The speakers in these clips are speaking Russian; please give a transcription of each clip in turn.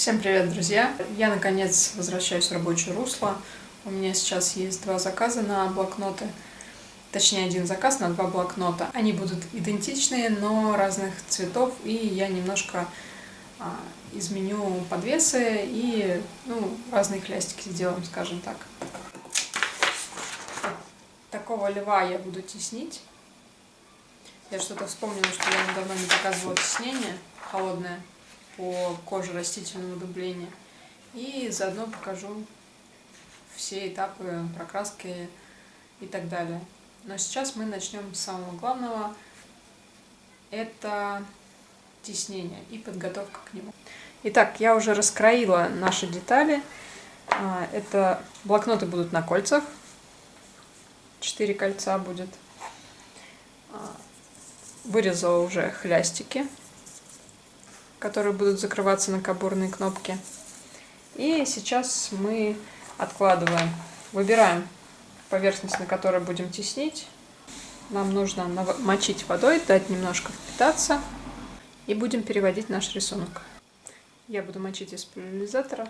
Всем привет, друзья! Я, наконец, возвращаюсь в рабочее русло. У меня сейчас есть два заказа на блокноты. Точнее, один заказ на два блокнота. Они будут идентичные, но разных цветов, и я немножко а, изменю подвесы и ну, разные хлястики сделаем, скажем так. Такого льва я буду теснить. Я что-то вспомнила, что я давно не показывала теснение холодное по коже растительного дубления. И заодно покажу все этапы прокраски и так далее. Но сейчас мы начнем с самого главного. Это теснение и подготовка к нему. Итак, я уже раскроила наши детали. А, это блокноты будут на кольцах. Четыре кольца будет. А, вырезала уже хлястики которые будут закрываться на кабурные кнопки. И сейчас мы откладываем, выбираем поверхность, на которой будем теснить. Нам нужно мочить водой, дать немножко впитаться. И будем переводить наш рисунок. Я буду мочить из поляризатора.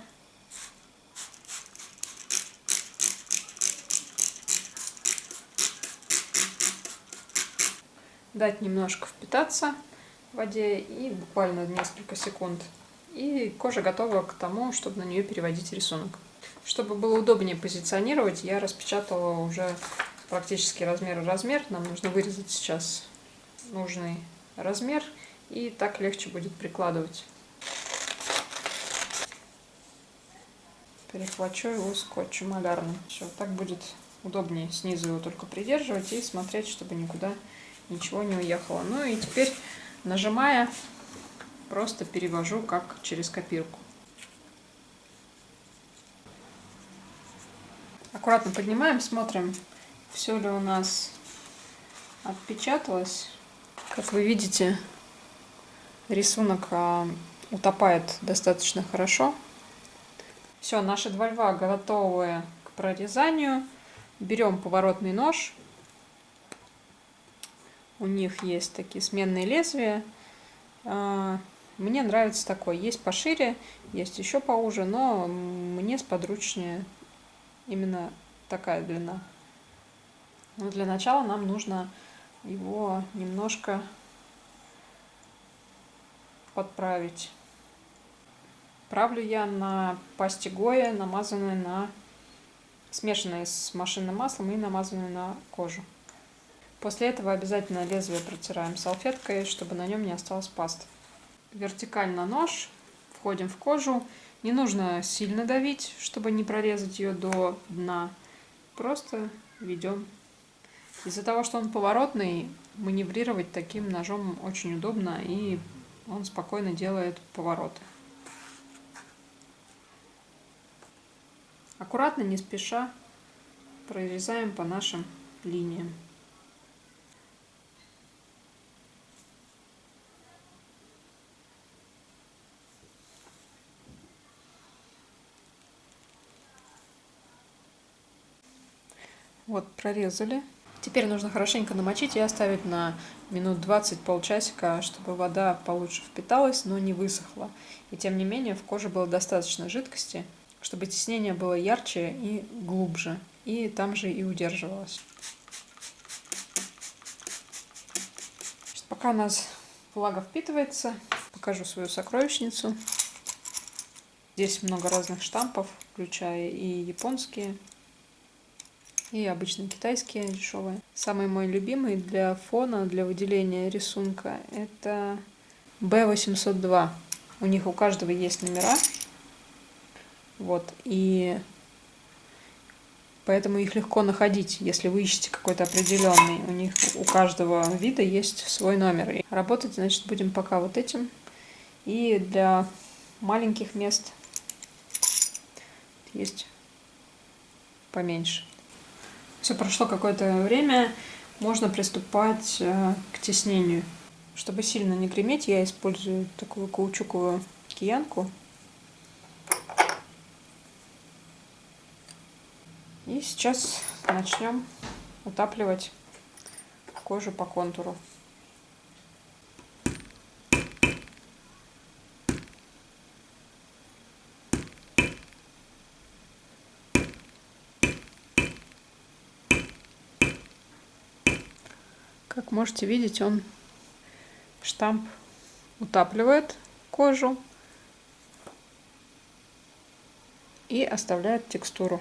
Дать немножко впитаться в воде и буквально несколько секунд. И кожа готова к тому, чтобы на нее переводить рисунок. Чтобы было удобнее позиционировать, я распечатала уже практически размер-размер. Нам нужно вырезать сейчас нужный размер, и так легче будет прикладывать. Перехвачу его скотчем малярным. Все, так будет удобнее снизу его только придерживать и смотреть, чтобы никуда ничего не уехало. Ну и теперь Нажимая, просто перевожу как через копирку. Аккуратно поднимаем, смотрим, все ли у нас отпечаталось. Как вы видите, рисунок а, утопает достаточно хорошо. Все, наши два льва готовы к прорезанию. Берем поворотный нож у них есть такие сменные лезвия. А, мне нравится такой. Есть пошире, есть еще поуже, но мне сподручнее именно такая длина. Но для начала нам нужно его немножко подправить. Правлю я на пасте Гоя, намазанной на смешанной с машинным маслом и намазанной на кожу. После этого обязательно лезвие протираем салфеткой, чтобы на нем не осталось пасты. Вертикально нож, входим в кожу. Не нужно сильно давить, чтобы не прорезать ее до дна. Просто ведем. Из-за того, что он поворотный, маневрировать таким ножом очень удобно, и он спокойно делает повороты. Аккуратно, не спеша, прорезаем по нашим линиям. Вот, прорезали. Теперь нужно хорошенько намочить и оставить на минут 20, полчасика, чтобы вода получше впиталась, но не высохла. И тем не менее в коже было достаточно жидкости, чтобы теснение было ярче и глубже. И там же и удерживалось. Пока у нас влага впитывается, покажу свою сокровищницу. Здесь много разных штампов, включая и японские, и обычные китайские дешевые. Самый мой любимый для фона, для выделения рисунка, это B802. У них у каждого есть номера. Вот, и поэтому их легко находить, если вы ищете какой-то определенный. У них у каждого вида есть свой номер. И работать, значит, будем пока вот этим. И для маленьких мест есть поменьше. Все прошло какое-то время, можно приступать э, к теснению. Чтобы сильно не греметь, я использую такую каучуковую киянку. И сейчас начнем утапливать кожу по контуру. Можете видеть, он штамп утапливает кожу и оставляет текстуру.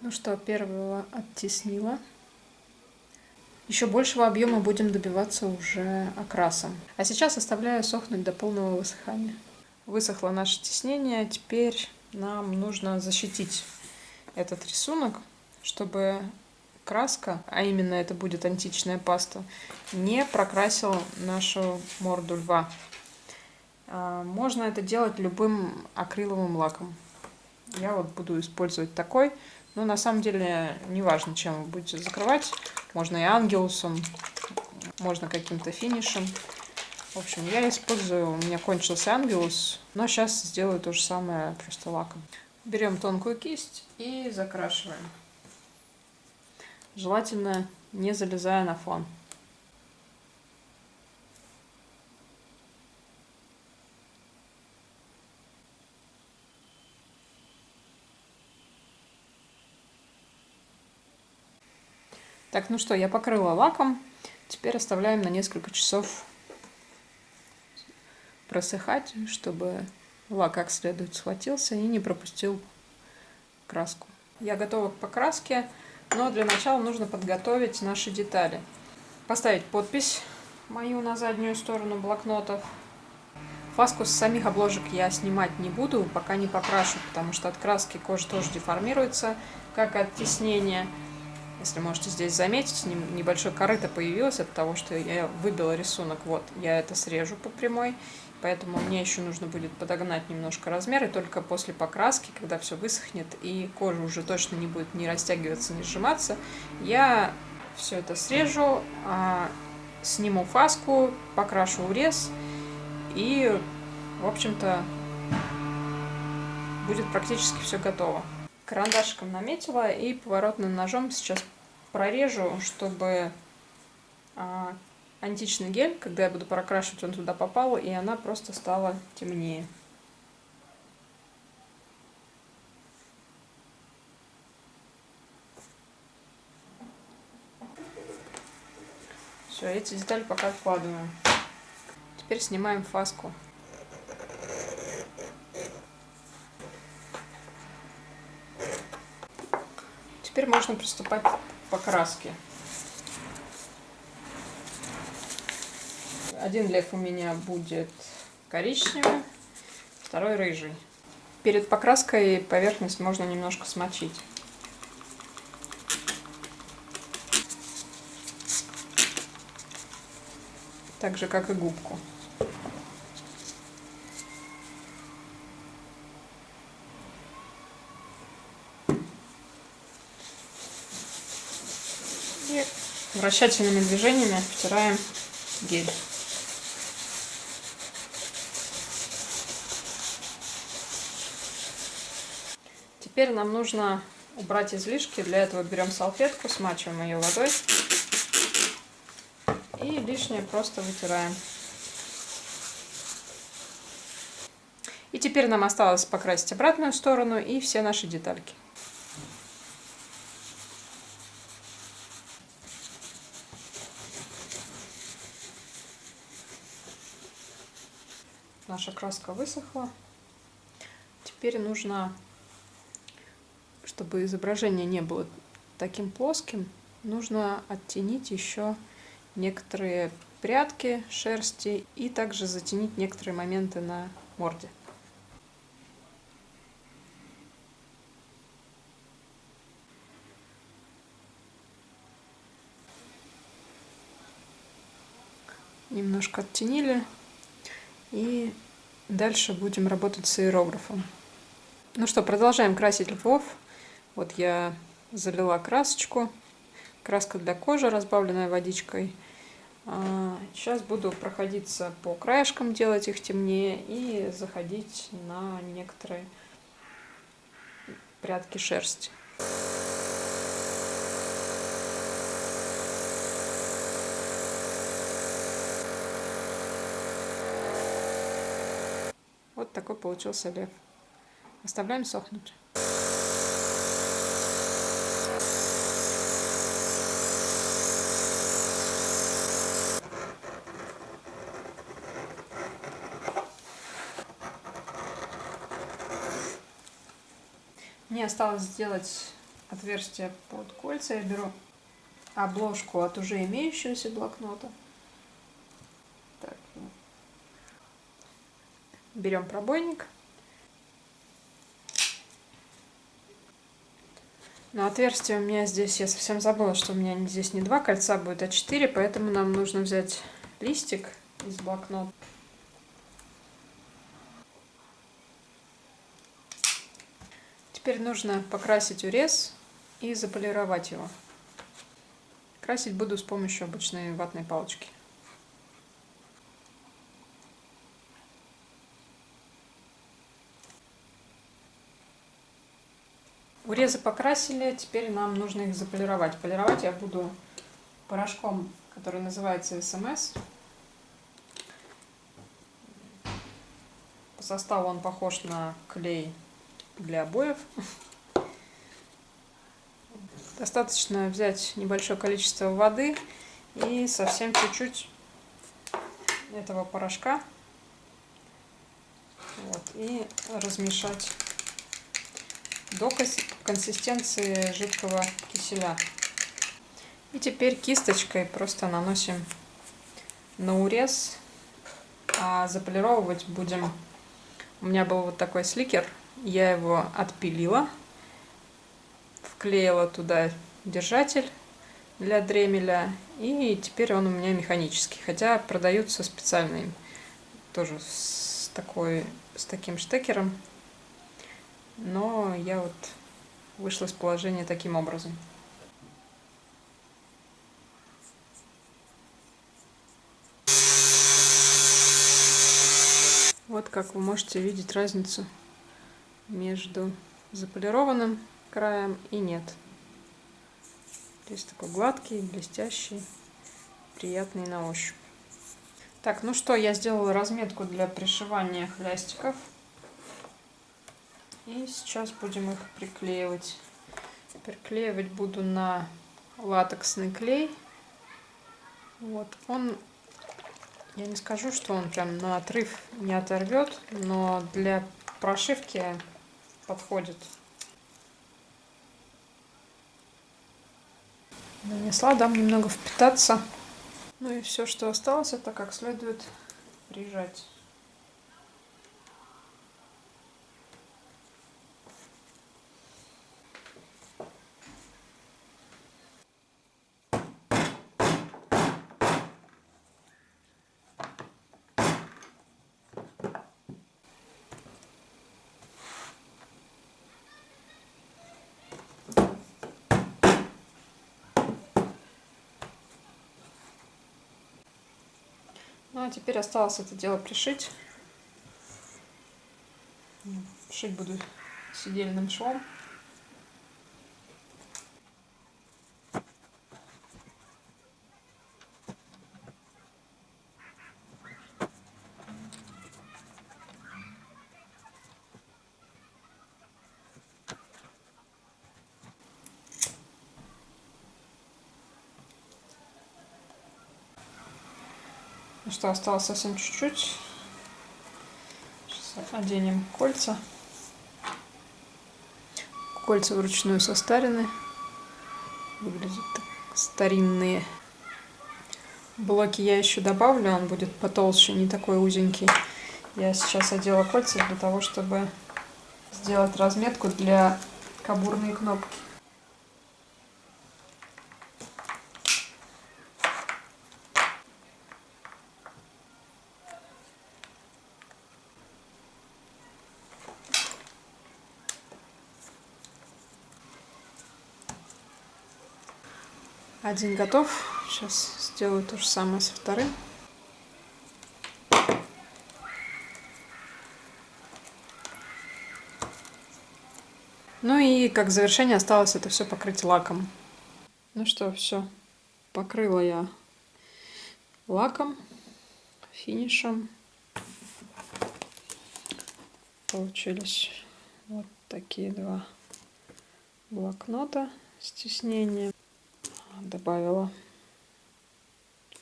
Ну что, первого оттеснила. Еще большего объема будем добиваться уже окрасом. А сейчас оставляю сохнуть до полного высыхания. Высохло наше теснение, теперь нам нужно защитить этот рисунок, чтобы краска, а именно это будет античная паста, не прокрасил нашу морду льва. А, можно это делать любым акриловым лаком. Я вот буду использовать такой. Но на самом деле не важно, чем вы будете закрывать. Можно и ангелусом, можно каким-то финишем. В общем, я использую, у меня кончился ангелус, но сейчас сделаю то же самое просто лаком. Берем тонкую кисть и закрашиваем. Желательно не залезая на фон. Так, ну что, я покрыла лаком. Теперь оставляем на несколько часов просыхать, чтобы лак как следует схватился и не пропустил краску. Я готова к покраске, но для начала нужно подготовить наши детали. Поставить подпись мою на заднюю сторону блокнотов. Фаску с самих обложек я снимать не буду, пока не покрашу, потому что от краски кожа тоже деформируется, как от теснения. Если можете здесь заметить, небольшой корыто появилось от того, что я выбила рисунок. Вот, я это срежу по прямой, поэтому мне еще нужно будет подогнать немножко размер, и только после покраски, когда все высохнет и кожа уже точно не будет ни растягиваться, ни сжиматься, я все это срежу, а, сниму фаску, покрашу урез, и, в общем-то, будет практически все готово. Карандашиком наметила и поворотным ножом сейчас прорежу, чтобы а, античный гель, когда я буду прокрашивать, он туда попал, и она просто стала темнее. Все, эти детали пока откладываем. Теперь снимаем фаску. Теперь можно приступать к покраске. Один лев у меня будет коричневый, второй рыжий. Перед покраской поверхность можно немножко смочить. Так же, как и губку. вращательными движениями втираем гель. Теперь нам нужно убрать излишки. Для этого берем салфетку, смачиваем ее водой и лишнее просто вытираем. И теперь нам осталось покрасить обратную сторону и все наши детальки. наша краска высохла. Теперь нужно, чтобы изображение не было таким плоским, нужно оттенить еще некоторые прядки шерсти и также затенить некоторые моменты на морде. Немножко оттенили и Дальше будем работать с аэрографом. Ну что, продолжаем красить львов. Вот я залила красочку. Краска для кожи, разбавленная водичкой. Сейчас а, буду проходиться по краешкам, делать их темнее и заходить на некоторые прядки шерсти. Вот такой получился лев. Оставляем сохнуть. Мне осталось сделать отверстие под кольца. Я беру обложку от уже имеющегося блокнота. Так. Берем пробойник. Но отверстие у меня здесь, я совсем забыла, что у меня здесь не два кольца будет, а четыре, поэтому нам нужно взять листик из блокнота. Теперь нужно покрасить урез и заполировать его. Красить буду с помощью обычной ватной палочки. Урезы покрасили, теперь нам нужно их заполировать. Полировать я буду порошком, который называется СМС. По составу он похож на клей для обоев. Достаточно взять небольшое количество воды и совсем чуть-чуть этого порошка. Вот, и размешать до консистенции жидкого киселя. И теперь кисточкой просто наносим на урез, а заполировывать будем. У меня был вот такой сликер, я его отпилила вклеила туда держатель для дремеля, и теперь он у меня механический, хотя продаются специальные, тоже с, такой, с таким штекером, но я вот вышла из положения таким образом. Вот как вы можете видеть разницу между заполированным краем и нет. Здесь такой гладкий, блестящий, приятный на ощупь. Так, ну что, я сделала разметку для пришивания хлястиков. И сейчас будем их приклеивать. Приклеивать буду на латексный клей. Вот, он, я не скажу, что он прям на отрыв не оторвет, но для прошивки подходит. Нанесла, дам немного впитаться. Ну и все, что осталось, это как следует прижать. Ну а теперь осталось это дело пришить. Шить буду сидельным швом. Ну что, осталось совсем чуть-чуть. Сейчас оденем кольца. Кольца вручную состарены. Выглядят так старинные. Блоки я еще добавлю, он будет потолще, не такой узенький. Я сейчас одела кольца для того, чтобы сделать разметку для кабурной кнопки. Один готов. Сейчас сделаю то же самое со вторым. Ну и как завершение осталось это все покрыть лаком. Ну что, все. Покрыла я лаком, финишем. Получились вот такие два блокнота с тиснением добавила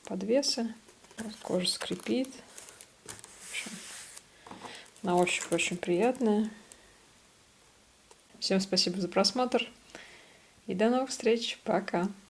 подвесы. Вот кожа скрипит. Общем, на ощупь очень приятная. Всем спасибо за просмотр и до новых встреч. Пока.